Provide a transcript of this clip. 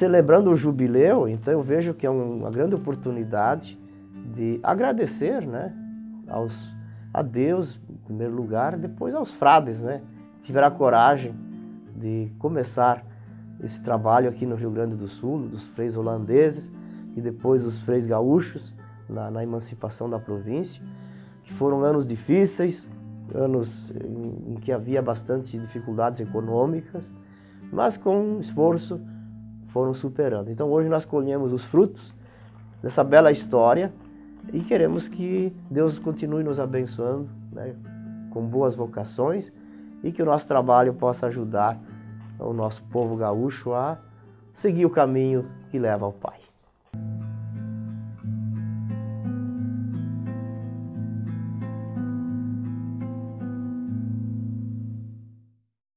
celebrando o jubileu, então eu vejo que é uma grande oportunidade de agradecer né, aos, a Deus, em primeiro lugar, depois aos frades, né? Tiveram a coragem de começar esse trabalho aqui no Rio Grande do Sul, dos freis holandeses e depois dos freis gaúchos, na, na emancipação da província, que foram anos difíceis, anos em, em que havia bastante dificuldades econômicas, mas com esforço foram superando. Então hoje nós colhemos os frutos dessa bela história e queremos que Deus continue nos abençoando né, com boas vocações e que o nosso trabalho possa ajudar o nosso povo gaúcho a seguir o caminho que leva ao Pai.